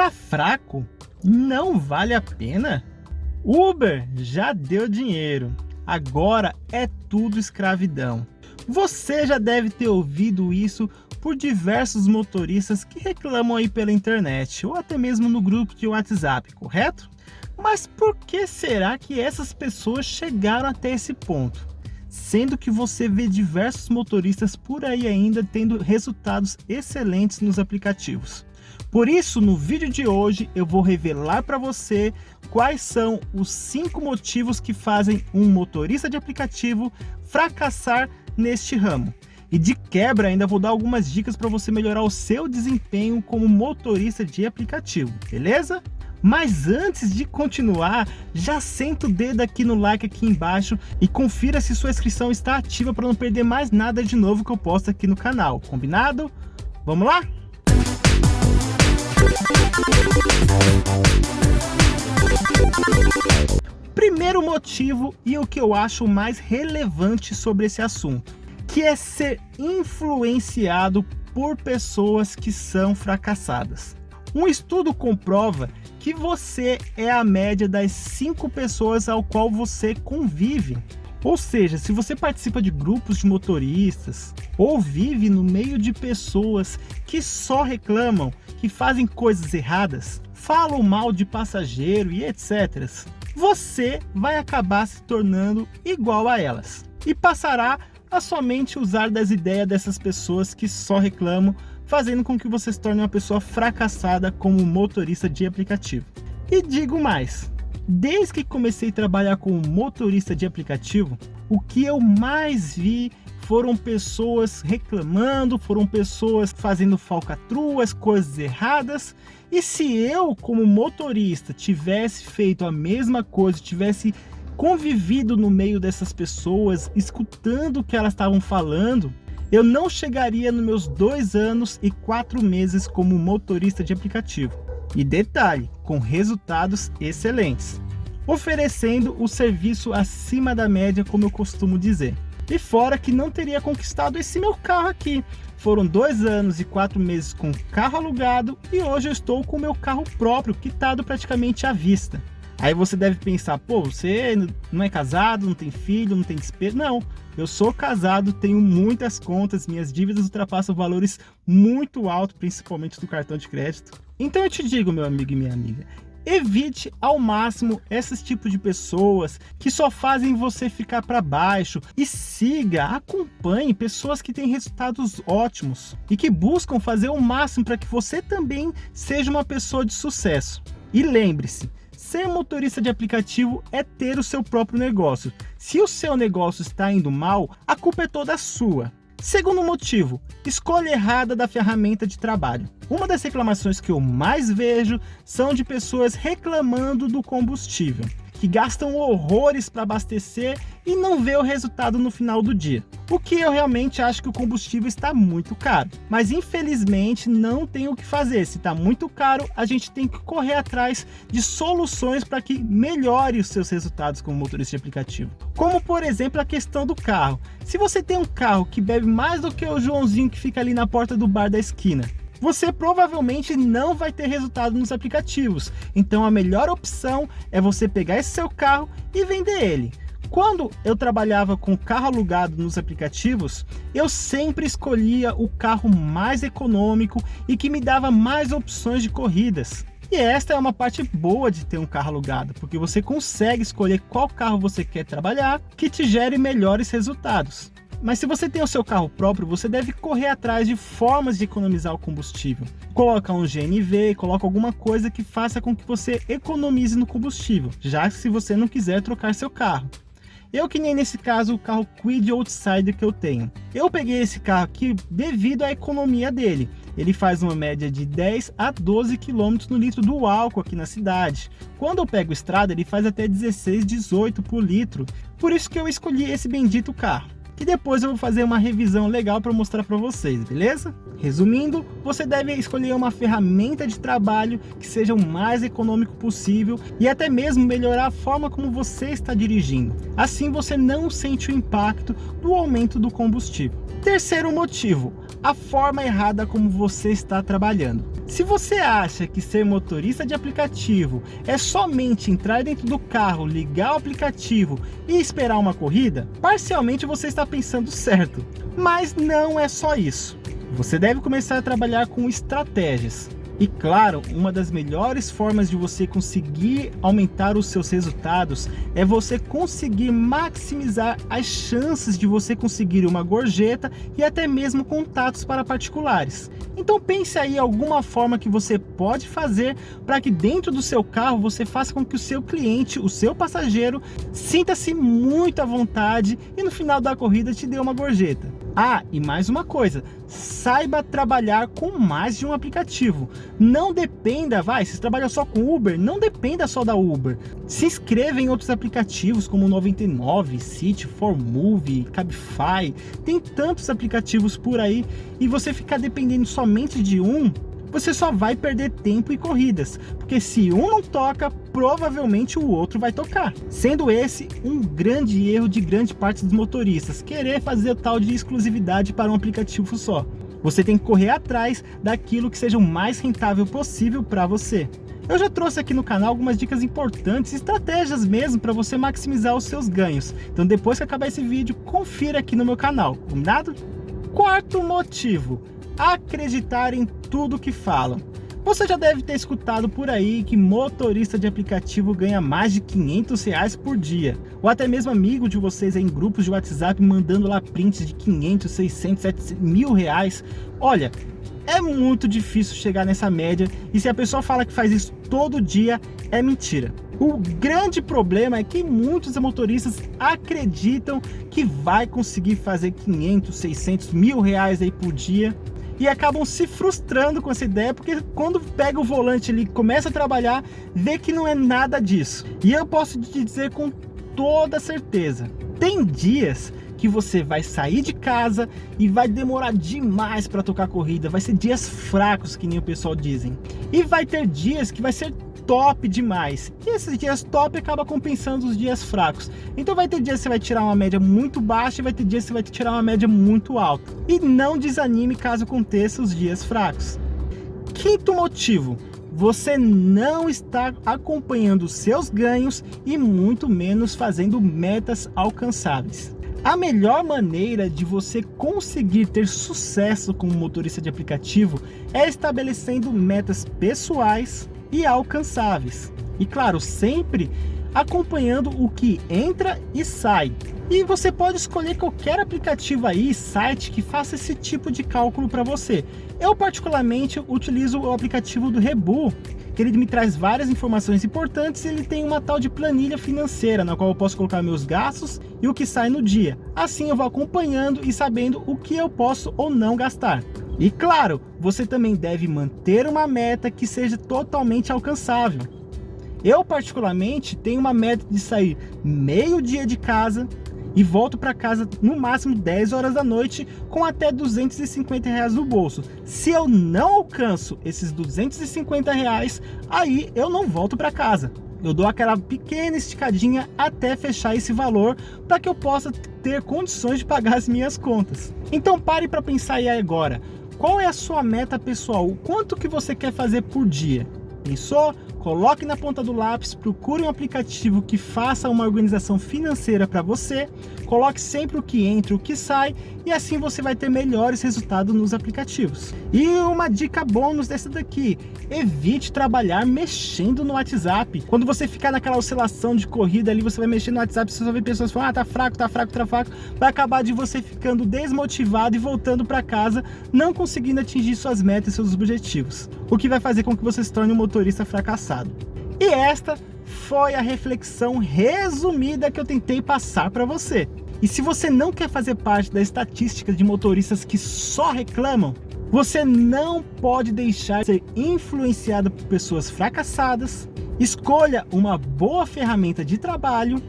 Tá fraco? Não vale a pena? Uber já deu dinheiro, agora é tudo escravidão. Você já deve ter ouvido isso por diversos motoristas que reclamam aí pela internet ou até mesmo no grupo de WhatsApp, correto? Mas por que será que essas pessoas chegaram até esse ponto? Sendo que você vê diversos motoristas por aí ainda tendo resultados excelentes nos aplicativos. Por isso, no vídeo de hoje, eu vou revelar para você quais são os cinco motivos que fazem um motorista de aplicativo fracassar neste ramo. E de quebra ainda vou dar algumas dicas para você melhorar o seu desempenho como motorista de aplicativo, beleza? Mas antes de continuar, já senta o dedo aqui no like aqui embaixo e confira se sua inscrição está ativa para não perder mais nada de novo que eu posto aqui no canal, combinado? Vamos lá? Primeiro motivo e o que eu acho mais relevante sobre esse assunto, que é ser influenciado por pessoas que são fracassadas. Um estudo comprova que você é a média das cinco pessoas ao qual você convive. Ou seja, se você participa de grupos de motoristas ou vive no meio de pessoas que só reclamam, que fazem coisas erradas, falam mal de passageiro e etc., você vai acabar se tornando igual a elas e passará a somente usar das ideias dessas pessoas que só reclamam, fazendo com que você se torne uma pessoa fracassada como motorista de aplicativo. E digo mais, Desde que comecei a trabalhar como motorista de aplicativo, o que eu mais vi foram pessoas reclamando, foram pessoas fazendo falcatruas, coisas erradas. E se eu, como motorista, tivesse feito a mesma coisa, tivesse convivido no meio dessas pessoas, escutando o que elas estavam falando, eu não chegaria nos meus dois anos e quatro meses como motorista de aplicativo. E detalhe, com resultados excelentes, oferecendo o serviço acima da média, como eu costumo dizer. E fora que não teria conquistado esse meu carro aqui. Foram dois anos e quatro meses com carro alugado e hoje eu estou com meu carro próprio, quitado praticamente à vista. Aí você deve pensar, pô, você não é casado, não tem filho, não tem despesa. Não, eu sou casado, tenho muitas contas, minhas dívidas ultrapassam valores muito altos, principalmente do cartão de crédito. Então eu te digo, meu amigo e minha amiga, evite ao máximo esses tipos de pessoas que só fazem você ficar para baixo e siga, acompanhe pessoas que têm resultados ótimos e que buscam fazer o máximo para que você também seja uma pessoa de sucesso. E lembre-se, Ser motorista de aplicativo é ter o seu próprio negócio. Se o seu negócio está indo mal, a culpa é toda sua. Segundo motivo, escolha errada da ferramenta de trabalho. Uma das reclamações que eu mais vejo são de pessoas reclamando do combustível que gastam horrores para abastecer e não vê o resultado no final do dia. O que eu realmente acho que o combustível está muito caro. Mas infelizmente não tem o que fazer. Se está muito caro, a gente tem que correr atrás de soluções para que melhore os seus resultados como motorista de aplicativo. Como por exemplo a questão do carro. Se você tem um carro que bebe mais do que o Joãozinho que fica ali na porta do bar da esquina, você provavelmente não vai ter resultado nos aplicativos. Então a melhor opção é você pegar esse seu carro e vender ele. Quando eu trabalhava com carro alugado nos aplicativos, eu sempre escolhia o carro mais econômico e que me dava mais opções de corridas. E esta é uma parte boa de ter um carro alugado, porque você consegue escolher qual carro você quer trabalhar que te gere melhores resultados. Mas se você tem o seu carro próprio, você deve correr atrás de formas de economizar o combustível. Coloca um GNV, coloca alguma coisa que faça com que você economize no combustível, já que se você não quiser trocar seu carro. Eu que nem nesse caso o carro Quid Outsider que eu tenho. Eu peguei esse carro aqui devido à economia dele. Ele faz uma média de 10 a 12 km no litro do álcool aqui na cidade. Quando eu pego estrada ele faz até 16, 18 por litro. Por isso que eu escolhi esse bendito carro e depois eu vou fazer uma revisão legal para mostrar para vocês, beleza? Resumindo, você deve escolher uma ferramenta de trabalho que seja o mais econômico possível e até mesmo melhorar a forma como você está dirigindo. Assim você não sente o impacto do aumento do combustível. Terceiro motivo, a forma errada como você está trabalhando. Se você acha que ser motorista de aplicativo é somente entrar dentro do carro, ligar o aplicativo e esperar uma corrida, parcialmente você está pensando certo. Mas não é só isso. Você deve começar a trabalhar com estratégias. E claro, uma das melhores formas de você conseguir aumentar os seus resultados é você conseguir maximizar as chances de você conseguir uma gorjeta e até mesmo contatos para particulares. Então pense aí alguma forma que você pode fazer para que dentro do seu carro você faça com que o seu cliente, o seu passageiro, sinta-se muito à vontade e no final da corrida te dê uma gorjeta. Ah, e mais uma coisa, saiba trabalhar com mais de um aplicativo. Não dependa, vai, se trabalha só com Uber, não dependa só da Uber. Se inscreva em outros aplicativos como 99, City, Move, Cabify. Tem tantos aplicativos por aí e você ficar dependendo somente de um, você só vai perder tempo e corridas, porque se um não toca, provavelmente o outro vai tocar. Sendo esse um grande erro de grande parte dos motoristas, querer fazer tal de exclusividade para um aplicativo só. Você tem que correr atrás daquilo que seja o mais rentável possível para você. Eu já trouxe aqui no canal algumas dicas importantes, estratégias mesmo para você maximizar os seus ganhos. Então depois que acabar esse vídeo, confira aqui no meu canal, combinado? Quarto motivo, acreditar em tudo que falam. Você já deve ter escutado por aí que motorista de aplicativo ganha mais de 500 reais por dia. Ou até mesmo amigo de vocês em grupos de WhatsApp mandando lá prints de 500, 600, 700 mil reais. Olha, é muito difícil chegar nessa média e se a pessoa fala que faz isso todo dia, é mentira. O grande problema é que muitos motoristas acreditam que vai conseguir fazer 500, 600 mil reais aí por dia e acabam se frustrando com essa ideia, porque quando pega o volante ali e começa a trabalhar, vê que não é nada disso. E eu posso te dizer com toda certeza, tem dias que você vai sair de casa e vai demorar demais para tocar corrida, vai ser dias fracos, que nem o pessoal dizem. E vai ter dias que vai ser top demais. E esses dias top acaba compensando os dias fracos. Então vai ter dias que você vai tirar uma média muito baixa e vai ter dias que você vai tirar uma média muito alta. E não desanime caso aconteça os dias fracos. Quinto motivo, você não está acompanhando seus ganhos e muito menos fazendo metas alcançáveis. A melhor maneira de você conseguir ter sucesso como motorista de aplicativo é estabelecendo metas pessoais e alcançáveis. E claro, sempre acompanhando o que entra e sai. E você pode escolher qualquer aplicativo aí, site que faça esse tipo de cálculo para você. Eu particularmente utilizo o aplicativo do Rebu, que ele me traz várias informações importantes ele tem uma tal de planilha financeira, na qual eu posso colocar meus gastos e o que sai no dia. Assim eu vou acompanhando e sabendo o que eu posso ou não gastar. E claro, você também deve manter uma meta que seja totalmente alcançável. Eu particularmente tenho uma meta de sair meio dia de casa e volto para casa no máximo 10 horas da noite com até 250 reais no bolso. Se eu não alcanço esses 250 reais, aí eu não volto para casa. Eu dou aquela pequena esticadinha até fechar esse valor para que eu possa ter condições de pagar as minhas contas. Então pare para pensar aí agora. Qual é a sua meta pessoal? O quanto que você quer fazer por dia? Pensou? Coloque na ponta do lápis, procure um aplicativo que faça uma organização financeira para você, coloque sempre o que entra e o que sai e assim você vai ter melhores resultados nos aplicativos. E uma dica bônus dessa daqui, evite trabalhar mexendo no WhatsApp. Quando você ficar naquela oscilação de corrida ali, você vai mexer no WhatsApp, você só vê pessoas falando, ah, tá fraco, tá fraco, tá fraco, vai acabar de você ficando desmotivado e voltando para casa, não conseguindo atingir suas metas e seus objetivos. O que vai fazer com que você se torne um motorista fracassado. E esta foi a reflexão resumida que eu tentei passar para você. E se você não quer fazer parte da estatística de motoristas que só reclamam, você não pode deixar de ser influenciado por pessoas fracassadas, escolha uma boa ferramenta de trabalho,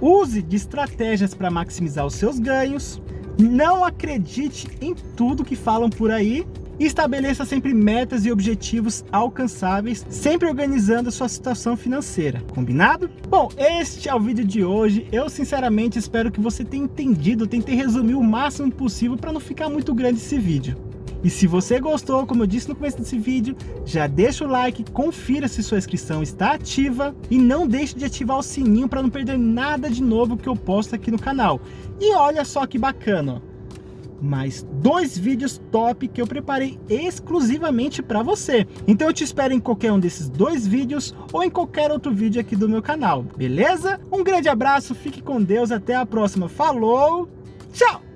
use de estratégias para maximizar os seus ganhos, Não acredite em tudo que falam por aí estabeleça sempre metas e objetivos alcançáveis, sempre organizando a sua situação financeira, combinado? Bom, este é o vídeo de hoje, eu sinceramente espero que você tenha entendido, tentei resumir o máximo possível para não ficar muito grande esse vídeo. E se você gostou, como eu disse no começo desse vídeo, já deixa o like, confira se sua inscrição está ativa e não deixe de ativar o sininho para não perder nada de novo que eu posto aqui no canal. E olha só que bacana, mais dois vídeos top que eu preparei exclusivamente para você. Então eu te espero em qualquer um desses dois vídeos ou em qualquer outro vídeo aqui do meu canal, beleza? Um grande abraço, fique com Deus, até a próxima. Falou, tchau!